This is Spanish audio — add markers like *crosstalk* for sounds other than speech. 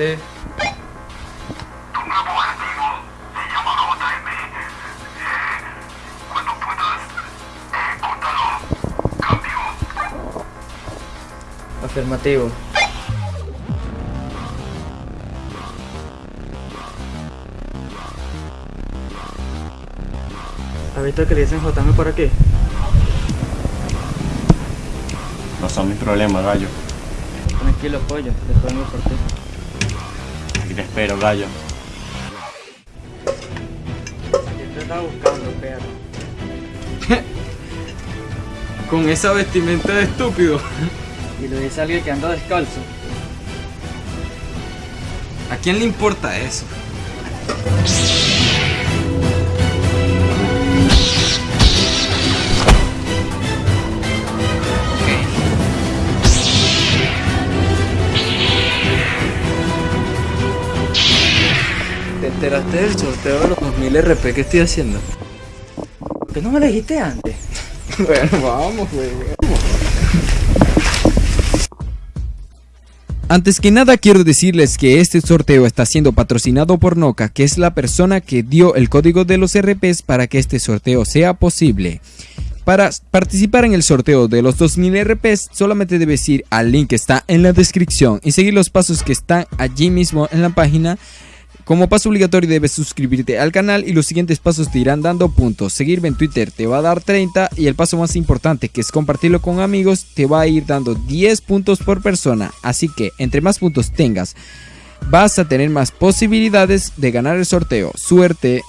Sí. Tu nuevo objetivo se llama JM. Eh, cuando puedas, ejecútalo. Cambio. Afirmativo. ¿Has visto que le dicen JM por aquí? No son mis problemas, gallo. Tranquilo, pollo, después por ti. Aquí te espero, gallo. Te estaba buscando, perro. Con esa vestimenta de estúpido. y lo dice alguien que anda descalzo. ¿A quién le importa eso? Enteraste del sorteo de los 2000 RP que estoy haciendo? ¿Por qué no me lo dijiste antes? *laughs* bueno, vamos, güey. Antes que nada quiero decirles que este sorteo está siendo patrocinado por Noca, que es la persona que dio el código de los RPs para que este sorteo sea posible. Para participar en el sorteo de los 2000 RPs solamente debes ir al link que está en la descripción y seguir los pasos que están allí mismo en la página. Como paso obligatorio debes suscribirte al canal y los siguientes pasos te irán dando puntos. Seguirme en Twitter te va a dar 30 y el paso más importante que es compartirlo con amigos te va a ir dando 10 puntos por persona. Así que entre más puntos tengas vas a tener más posibilidades de ganar el sorteo. Suerte.